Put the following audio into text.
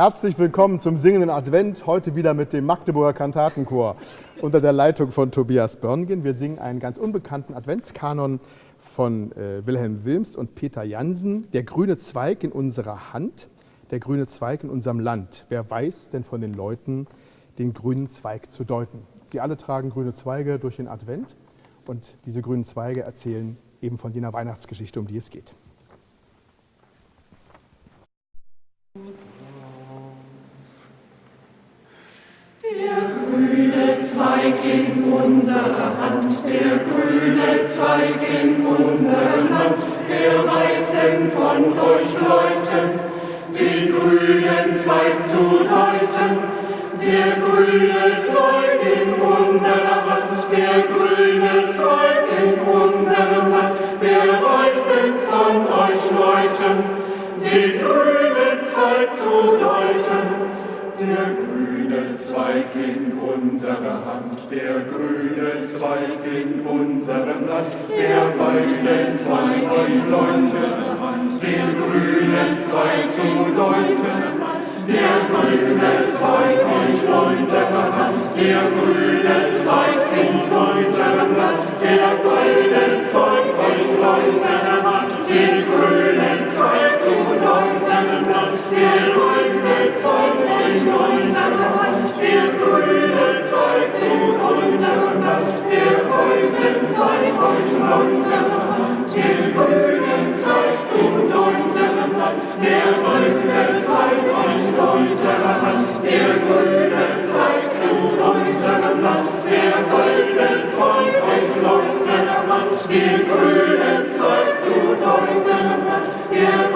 Herzlich willkommen zum singenden Advent, heute wieder mit dem Magdeburger Kantatenchor unter der Leitung von Tobias Börngen. Wir singen einen ganz unbekannten Adventskanon von äh, Wilhelm Wilms und Peter Jansen, Der grüne Zweig in unserer Hand, der grüne Zweig in unserem Land. Wer weiß denn von den Leuten, den grünen Zweig zu deuten? Sie alle tragen grüne Zweige durch den Advent und diese grünen Zweige erzählen eben von jener Weihnachtsgeschichte, um die es geht. Der grüne Zweig in unserer Hand, der grüne Zweig in unserem Land, wer weiß denn von euch Leuten, den grünen Zweig zu deuten? Der grüne Zweig in unserer Hand, der grüne Zweig in unserem Land, wer weiß denn von euch Leuten, den grünen Zweig zu deuten? Der grüne Zweig in unserer Hand, der grüne Zweig in unserem Land, der weiß den Zweig euch Leute, den grünen Zweig zu deuten. Der grüne Zweig euch unserer Hand, der grüne Zweig in unserem Land, der weiß den Zweig euch Leute, den grünen Zweig zu deuten. Der Der den Zweig euch unserer Hand, der grüne Zweig zu unserem Land, der weiße Zweig euch Leute, den grünen Zweig zu deuten, der